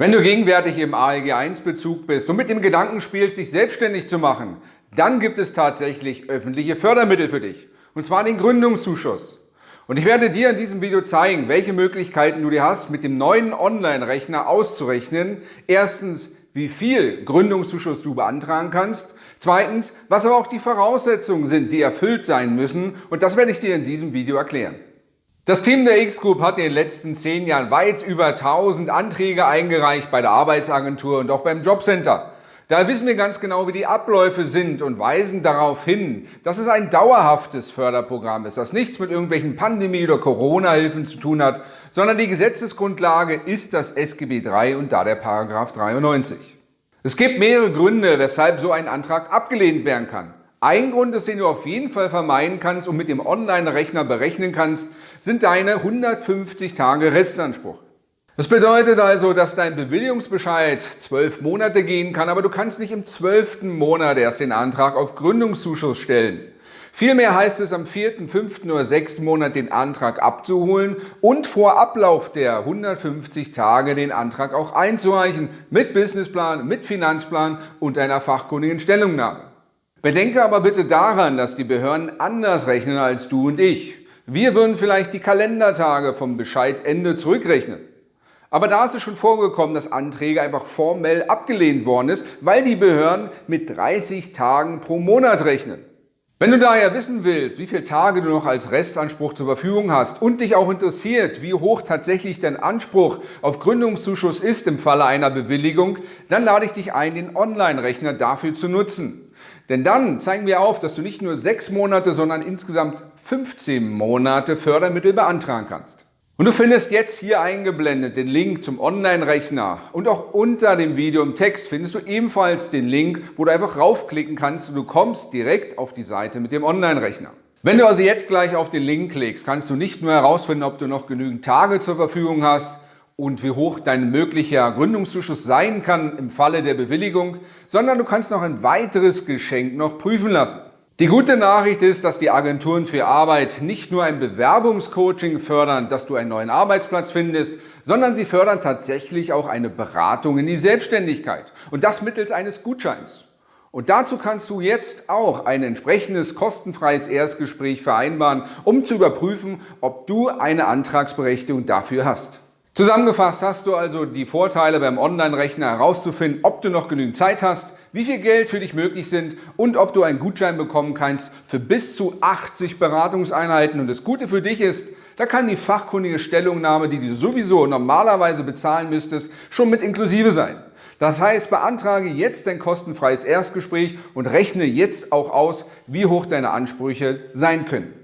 Wenn du gegenwärtig im ALG 1 Bezug bist und mit dem Gedanken spielst, dich selbstständig zu machen, dann gibt es tatsächlich öffentliche Fördermittel für dich. Und zwar den Gründungszuschuss. Und ich werde dir in diesem Video zeigen, welche Möglichkeiten du dir hast, mit dem neuen Online-Rechner auszurechnen. Erstens, wie viel Gründungszuschuss du beantragen kannst. Zweitens, was aber auch die Voraussetzungen sind, die erfüllt sein müssen. Und das werde ich dir in diesem Video erklären. Das Team der X-Group hat in den letzten zehn Jahren weit über 1000 Anträge eingereicht bei der Arbeitsagentur und auch beim Jobcenter. Da wissen wir ganz genau, wie die Abläufe sind und weisen darauf hin, dass es ein dauerhaftes Förderprogramm ist, das nichts mit irgendwelchen Pandemie- oder Corona-Hilfen zu tun hat, sondern die Gesetzesgrundlage ist das SGB III und da der Paragraph 93. Es gibt mehrere Gründe, weshalb so ein Antrag abgelehnt werden kann. Ein Grund den du auf jeden Fall vermeiden kannst und mit dem Online-Rechner berechnen kannst, sind deine 150 Tage Restanspruch. Das bedeutet also, dass dein Bewilligungsbescheid zwölf Monate gehen kann, aber du kannst nicht im zwölften Monat erst den Antrag auf Gründungszuschuss stellen. Vielmehr heißt es am vierten, fünften oder sechsten Monat den Antrag abzuholen und vor Ablauf der 150 Tage den Antrag auch einzureichen mit Businessplan, mit Finanzplan und einer fachkundigen Stellungnahme. Bedenke aber bitte daran, dass die Behörden anders rechnen als du und ich. Wir würden vielleicht die Kalendertage vom Bescheidende zurückrechnen. Aber da ist es schon vorgekommen, dass Anträge einfach formell abgelehnt worden ist, weil die Behörden mit 30 Tagen pro Monat rechnen. Wenn du daher wissen willst, wie viele Tage du noch als Restanspruch zur Verfügung hast und dich auch interessiert, wie hoch tatsächlich dein Anspruch auf Gründungszuschuss ist im Falle einer Bewilligung, dann lade ich dich ein, den Online-Rechner dafür zu nutzen. Denn dann zeigen wir auf, dass du nicht nur sechs Monate, sondern insgesamt 15 Monate Fördermittel beantragen kannst. Und du findest jetzt hier eingeblendet den Link zum Online-Rechner und auch unter dem Video im Text findest du ebenfalls den Link, wo du einfach raufklicken kannst und du kommst direkt auf die Seite mit dem Online-Rechner. Wenn du also jetzt gleich auf den Link klickst, kannst du nicht nur herausfinden, ob du noch genügend Tage zur Verfügung hast, und wie hoch dein möglicher Gründungszuschuss sein kann im Falle der Bewilligung, sondern du kannst noch ein weiteres Geschenk noch prüfen lassen. Die gute Nachricht ist, dass die Agenturen für Arbeit nicht nur ein Bewerbungscoaching fördern, dass du einen neuen Arbeitsplatz findest, sondern sie fördern tatsächlich auch eine Beratung in die Selbstständigkeit und das mittels eines Gutscheins. Und dazu kannst du jetzt auch ein entsprechendes kostenfreies Erstgespräch vereinbaren, um zu überprüfen, ob du eine Antragsberechtigung dafür hast. Zusammengefasst hast du also die Vorteile beim Online-Rechner herauszufinden, ob du noch genügend Zeit hast, wie viel Geld für dich möglich sind und ob du einen Gutschein bekommen kannst für bis zu 80 Beratungseinheiten. Und das Gute für dich ist, da kann die fachkundige Stellungnahme, die du sowieso normalerweise bezahlen müsstest, schon mit inklusive sein. Das heißt, beantrage jetzt dein kostenfreies Erstgespräch und rechne jetzt auch aus, wie hoch deine Ansprüche sein können.